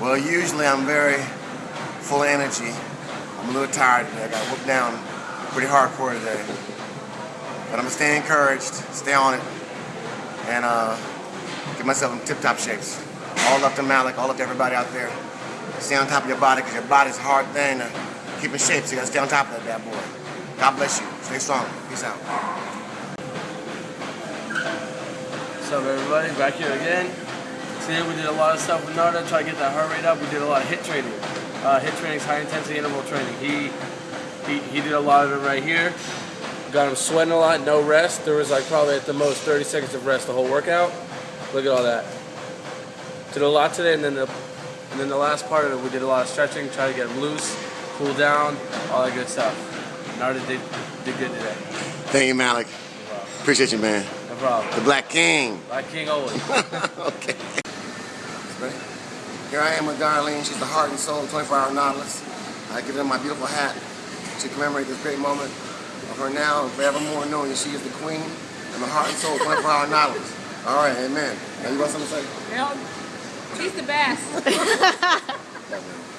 Well, usually I'm very full of energy. I'm a little tired today. I got whooped down pretty hardcore today. But I'm gonna stay encouraged, stay on it, and uh, get myself in tip-top shapes. All up to Malik, all up to everybody out there. Stay on top of your body, because your body's a hard thing to keep in shape, so you gotta stay on top of that bad boy. God bless you. Stay strong. Peace out. What's up everybody, back here again. Today we did a lot of stuff with Narda, try to get that heart rate up. We did a lot of HIIT training. Uh, HIIT training is high intensity interval training. He, he he did a lot of it right here. Got him sweating a lot, no rest. There was like probably at the most 30 seconds of rest the whole workout. Look at all that. Did a lot today and then the and then the last part of it we did a lot of stretching, try to get him loose, cool down, all that good stuff. Narda did did good today. Thank you, Malik. Appreciate you, man. No problem. The Black King. Black King always. okay. Ready? Here I am with Darlene. She's the heart and soul of 24 Hour Nautilus. I give her my beautiful hat to commemorate this great moment of her now and forevermore knowing that she is the queen and the heart and soul of 24 Hour Nautilus. All right, amen. Now you got something to say? She's the best.